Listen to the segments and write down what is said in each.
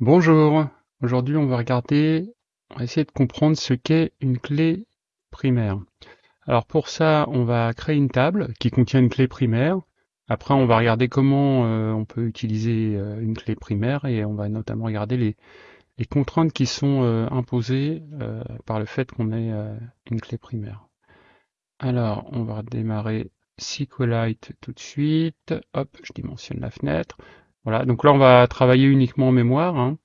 Bonjour, aujourd'hui on va regarder, on va essayer de comprendre ce qu'est une clé primaire. Alors pour ça, on va créer une table qui contient une clé primaire. Après, on va regarder comment euh, on peut utiliser euh, une clé primaire et on va notamment regarder les, contraintes qui sont euh, imposées par le fait qu'on ait une clé primaire. Alors, on va démarrer SQLite tout de suite. Hop, je dimensionne la fenêtre. Voilà, donc là on va travailler uniquement en mémoire. Hein.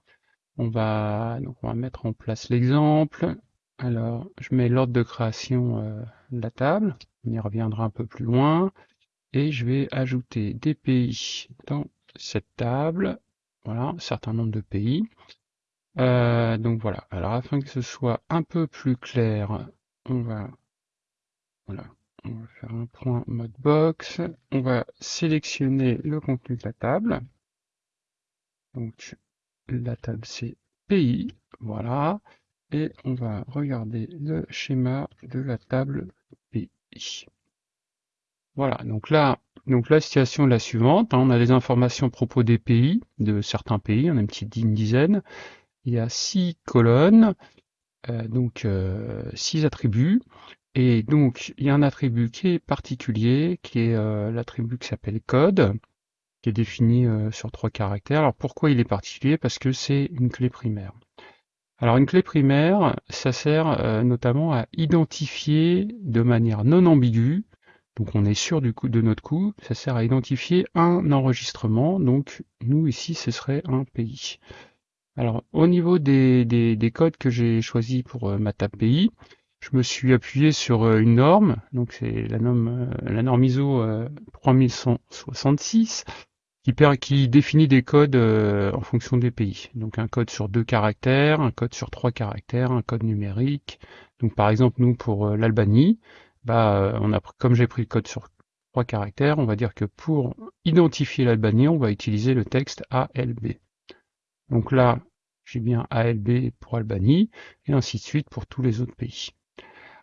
On va donc on va mettre en place l'exemple. Alors je mets l'ordre de création euh, de la table. On y reviendra un peu plus loin. Et je vais ajouter des pays dans cette table. Voilà, un certain nombre de pays. Euh, donc voilà. Alors afin que ce soit un peu plus clair, on va voilà, on va faire un point mode box. On va sélectionner le contenu de la table. Donc la table c'est pays, voilà. Et on va regarder le schéma de la table pays. Voilà, donc là, donc la situation est la suivante. Hein. on a des informations à propos des pays, de certains pays, on a une petite dizaine. Il y a six colonnes, euh, donc euh, six attributs. Et donc il y a un attribut qui est particulier, qui est euh, l'attribut qui s'appelle code qui est défini euh, sur trois caractères. Alors pourquoi il est particulier? Parce que c'est une clé primaire. Alors une clé primaire, ça sert euh, notamment à identifier de manière non ambiguë, donc on est sûr du coup de notre coup, ça sert à identifier un enregistrement, donc nous ici ce serait un pays. Alors au niveau des, des, codes que j'ai choisi pour euh, ma table pays, je me suis appuyé sur une norme, donc c'est la norme, la norme ISO 3166, qui, définit des codes euh, en fonction des pays. Donc un code sur deux caractères, un code sur trois caractères, un code numérique. Donc par exemple nous pour euh, l'Albanie, bah euh, on a comme j'ai pris le code sur trois caractères, on va dire que pour identifier l'Albanie, on va utiliser le texte ALB. Donc là, j'ai bien ALB pour Albanie et ainsi de suite pour tous les autres pays.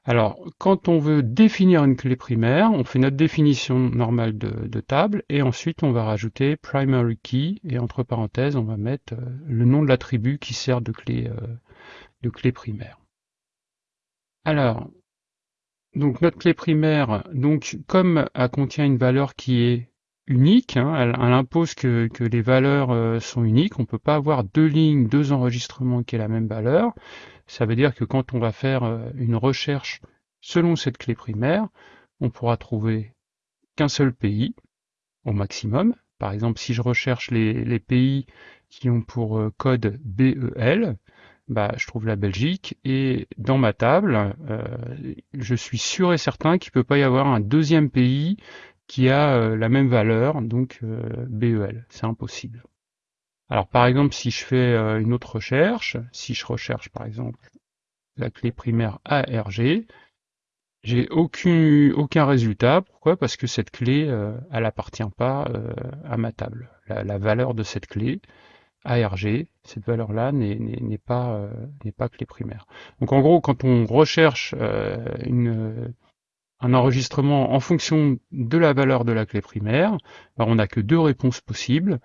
Alors, quand on veut définir une clé primaire, on fait notre définition normale de, table, et ensuite on va rajouter primary key, et entre parenthèses, on va mettre euh, le nom de l'attribut qui sert de clé, euh, de clé primaire. Alors, donc notre clé primaire, donc comme elle contient une valeur qui est unique, hein, elle, impose que, les valeurs euh, sont uniques, on ne peut pas avoir deux lignes, deux enregistrements qui aient la même valeur, ça veut dire que quand on va faire euh, une recherche selon cette clé primaire, on pourra trouver qu'un seul pays au maximum. Par exemple, si je recherche les, pays qui ont pour euh, code BEL, bah, je trouve la Belgique et dans ma table, euh, je suis sûr et certain qu'il ne peut pas y avoir un deuxième pays qui a la même valeur, donc BEL. C'est impossible. Alors par exemple, si je fais euh, une autre recherche, si je recherche par exemple la clé primaire ARG, j'ai aucun, résultat. Pourquoi? Parce que cette clé, euh, elle appartient pas euh, à ma table. La, valeur de cette clé, ARG, cette valeur-là n'est pas, clé primaire. Donc en gros, quand on recherche un enregistrement en fonction de la valeur de la clé primaire, ben, on n'a que deux réponses possibles.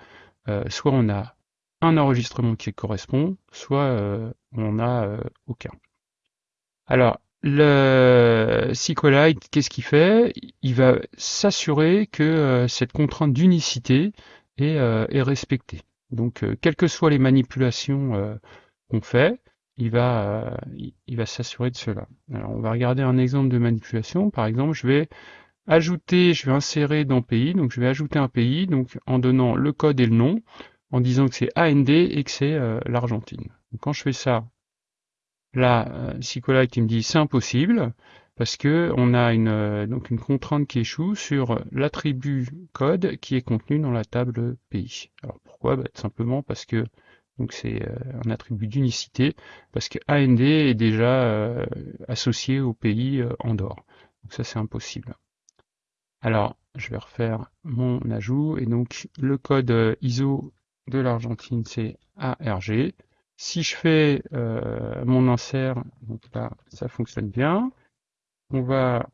Euh, soit on a un enregistrement qui correspond, soit euh, on n'a euh, aucun. Alors, le SQLite, qu'est-ce qu'il fait? Il va s'assurer que cette contrainte d'unicité est, est, respectée. Donc, quelles que soient les manipulations qu'on fait, il va, il va s'assurer de cela. Alors, on va regarder un exemple de manipulation. Par exemple, je vais ajouter, je vais insérer dans pays, donc je vais ajouter un pays, donc en donnant le code et le nom, en disant que c'est AND et que c'est euh, l'Argentine. Quand je fais ça, là, euh, SQLite il me dit c'est impossible, parce que on a une, euh, donc une contrainte qui échoue sur l'attribut code qui est contenu dans la table pays. Alors pourquoi? Bah, Tout simplement parce que donc c'est euh, un attribut d'unicité, parce que AND est déjà associé au pays Andorre. Donc ça c'est impossible. Alors, je vais refaire mon ajout, et donc le code euh, ISO de l'Argentine, c'est ARG. Si je fais euh, mon insert, donc là, ça fonctionne bien. On va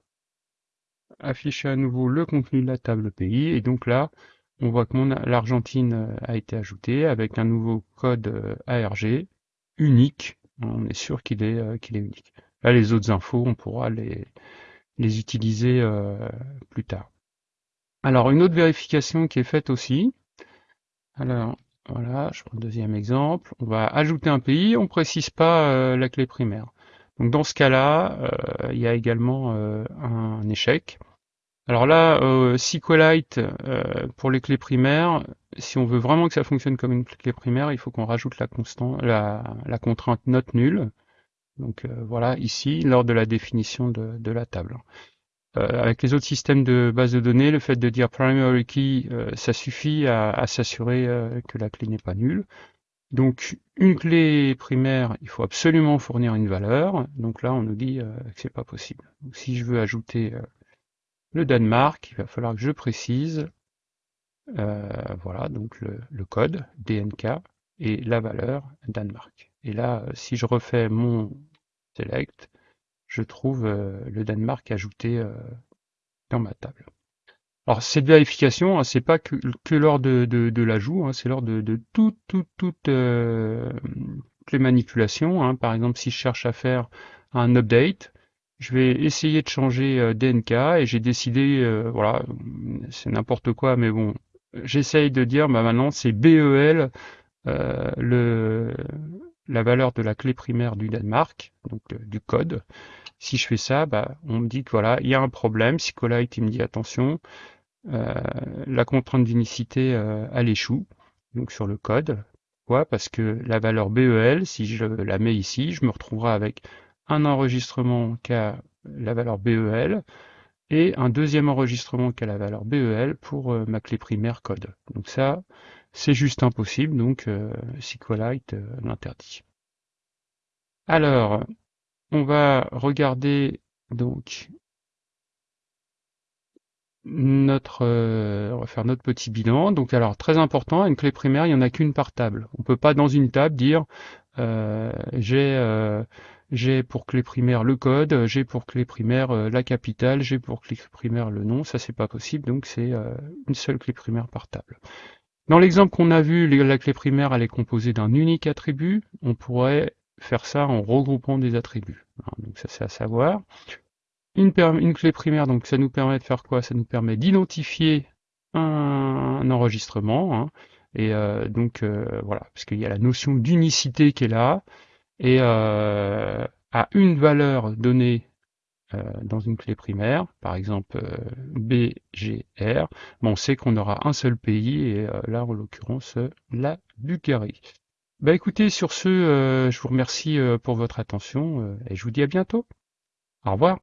afficher à nouveau le contenu de la table pays, et donc là, on voit que l'Argentine a été ajoutée avec un nouveau code ARG unique. On est sûr qu'il est, qu'il est unique. Là, les autres infos, on pourra les, les utiliser plus tard. Alors, une autre vérification qui est faite aussi. Alors, voilà, je prends le deuxième exemple. On va ajouter un pays, on précise pas euh, la clé primaire. Donc dans ce cas-là, euh, il y a également euh, un échec. Alors là, SQLite, pour les clés primaires, si on veut vraiment que ça fonctionne comme une clé primaire, il faut qu'on rajoute la, la, contrainte note nulle. Donc voilà, ici, lors de la définition de la table. Euh, avec les autres systèmes de base de données, le fait de dire primary key, euh, ça suffit à, s'assurer euh, que la clé n'est pas nulle. Donc une clé primaire, il faut absolument fournir une valeur. Donc là, on nous dit que c'est pas possible. si je veux ajouter le Danemark, il va falloir que je précise, voilà, donc le, le, code DNK et la valeur Danemark. Et là, si je refais mon select, je trouve euh, le Danemark ajouté euh, dans ma table. Alors cette vérification, hein, c'est pas que, lors de, l'ajout, hein, c'est lors de, toutes euh, les manipulations. Hein. Par exemple, si je cherche à faire un update, je vais essayer de changer DNK et j'ai décidé, voilà, c'est n'importe quoi, mais bon, j'essaye de dire, bah maintenant c'est BEL, le, la valeur de la clé primaire du Danemark, donc du code. Si je fais ça, bah, on me dit que voilà, il y a un problème. SQLite, il me dit attention, euh, la contrainte d'unicité, euh, elle échoue, donc sur le code. Pourquoi? Parce que la valeur BEL, si je la mets ici, je me retrouverai avec un enregistrement qui a la valeur BEL et un deuxième enregistrement qui a la valeur BEL pour euh, ma clé primaire code. Donc ça, c'est juste impossible, donc SQLite l'interdit. Alors, on va regarder donc notre, euh, faire notre petit bilan. Donc alors très important, une clé primaire, il n'y en a qu'une par table. On peut pas dans une table dire euh, j'ai euh, j'ai pour clé primaire le code, j'ai pour clé primaire la capitale, j'ai pour clé primaire le nom. Ça c'est pas possible, donc c'est une seule clé primaire par table. Dans l'exemple qu'on a vu, la clé primaire elle est composée d'un unique attribut. On pourrait faire ça en regroupant des attributs. Donc ça c'est à savoir. Une, clé primaire, donc ça nous permet de faire quoi? Ça nous permet d'identifier un, enregistrement. Hein. et euh, donc euh, voilà, parce qu'il y a la notion d'unicité qui est là. Et euh, à une valeur donnée dans une clé primaire, par exemple BGR, on sait qu'on aura un seul pays, et là en l'occurrence la Bulgarie. Bah écoutez, sur ce, euh, je vous remercie euh, pour votre attention euh, et je vous dis à bientôt. Au revoir.